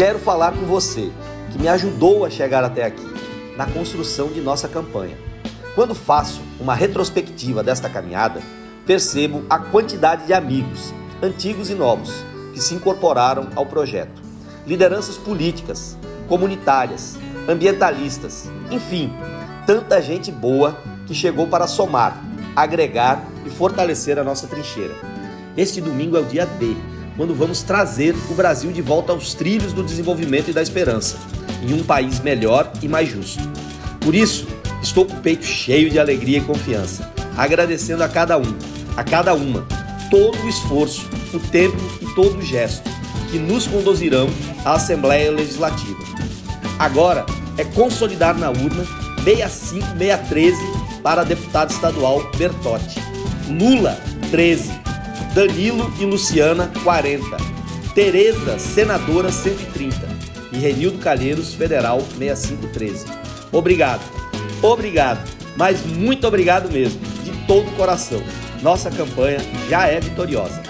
Quero falar com você, que me ajudou a chegar até aqui, na construção de nossa campanha. Quando faço uma retrospectiva desta caminhada, percebo a quantidade de amigos, antigos e novos, que se incorporaram ao projeto. Lideranças políticas, comunitárias, ambientalistas, enfim, tanta gente boa que chegou para somar, agregar e fortalecer a nossa trincheira. Este domingo é o dia D, quando vamos trazer o Brasil de volta aos trilhos do desenvolvimento e da esperança, em um país melhor e mais justo. Por isso, estou com o peito cheio de alegria e confiança, agradecendo a cada um, a cada uma, todo o esforço, o tempo e todo o gesto que nos conduzirão à Assembleia Legislativa. Agora é consolidar na urna 65613 para deputado estadual Bertotti, Lula 13, Danilo e Luciana 40, Tereza senadora 130 e Renildo Calheiros federal 6513. Obrigado, obrigado, mas muito obrigado mesmo, de todo o coração. Nossa campanha já é vitoriosa.